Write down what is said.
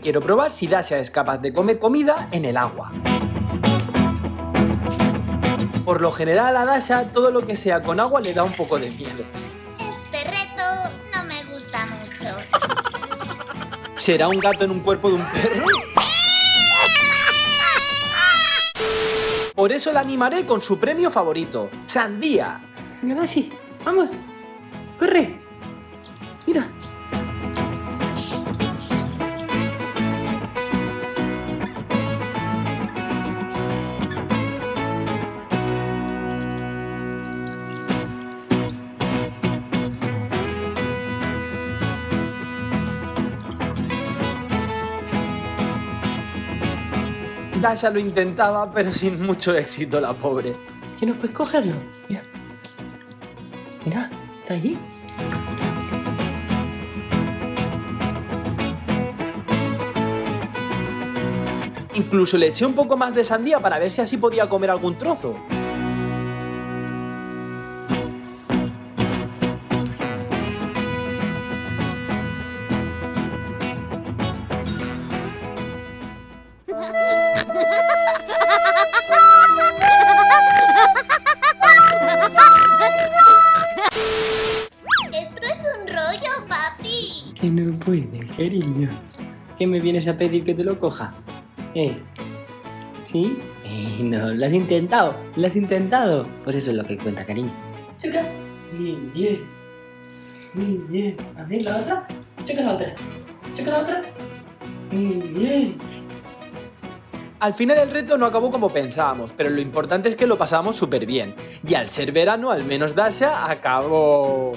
quiero probar si Dasha es capaz de comer comida en el agua. Por lo general a Dasha todo lo que sea con agua le da un poco de miedo. Este reto no me gusta mucho. ¿Será un gato en un cuerpo de un perro? Por eso la animaré con su premio favorito, sandía. Venga, sí, vamos. Corre. Mira. Dasha lo intentaba, pero sin mucho éxito, la pobre. ¿Que no puedes cogerlo? Mira. Mira, está ahí. Incluso le eché un poco más de sandía para ver si así podía comer algún trozo. Que no puedes, cariño. ¿Qué me vienes a pedir que te lo coja? ¿Eh? ¿Sí? Eh, no, lo has intentado, lo has intentado. Pues eso es lo que cuenta, cariño. Choca. Bien, bien. Muy bien. A ver, la otra. Choca la otra. Choca la otra. Muy bien. Al final el reto no acabó como pensábamos, pero lo importante es que lo pasamos súper bien. Y al ser verano, al menos Dasha acabó...